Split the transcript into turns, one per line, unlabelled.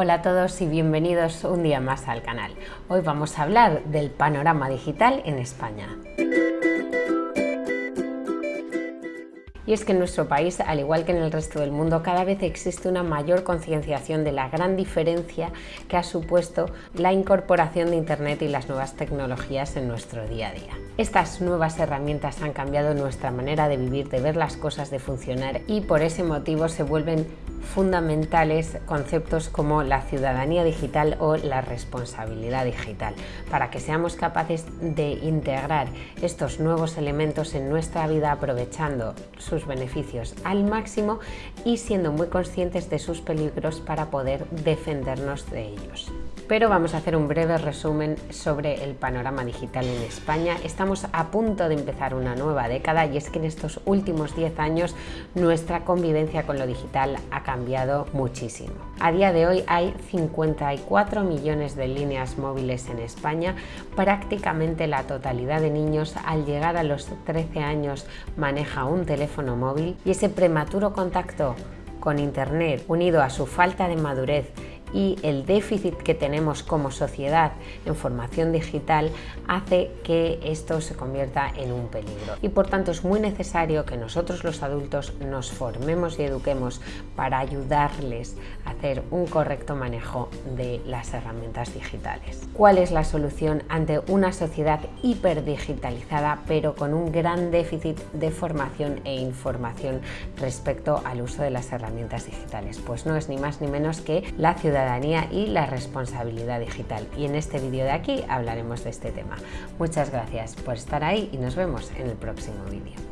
Hola a todos y bienvenidos un día más al canal. Hoy vamos a hablar del panorama digital en España. Y es que en nuestro país, al igual que en el resto del mundo, cada vez existe una mayor concienciación de la gran diferencia que ha supuesto la incorporación de Internet y las nuevas tecnologías en nuestro día a día. Estas nuevas herramientas han cambiado nuestra manera de vivir, de ver las cosas, de funcionar y por ese motivo se vuelven fundamentales conceptos como la ciudadanía digital o la responsabilidad digital, para que seamos capaces de integrar estos nuevos elementos en nuestra vida aprovechando sus beneficios al máximo y siendo muy conscientes de sus peligros para poder defendernos de ellos pero vamos a hacer un breve resumen sobre el panorama digital en España. Estamos a punto de empezar una nueva década y es que en estos últimos 10 años nuestra convivencia con lo digital ha cambiado muchísimo. A día de hoy hay 54 millones de líneas móviles en España, prácticamente la totalidad de niños al llegar a los 13 años maneja un teléfono móvil y ese prematuro contacto con Internet unido a su falta de madurez y el déficit que tenemos como sociedad en formación digital hace que esto se convierta en un peligro. Y por tanto es muy necesario que nosotros los adultos nos formemos y eduquemos para ayudarles a hacer un correcto manejo de las herramientas digitales. ¿Cuál es la solución ante una sociedad hiperdigitalizada pero con un gran déficit de formación e información respecto al uso de las herramientas digitales? Pues no es ni más ni menos que la ciudad ciudadanía y la responsabilidad digital. Y en este vídeo de aquí hablaremos de este tema. Muchas gracias por estar ahí y nos vemos en el próximo vídeo.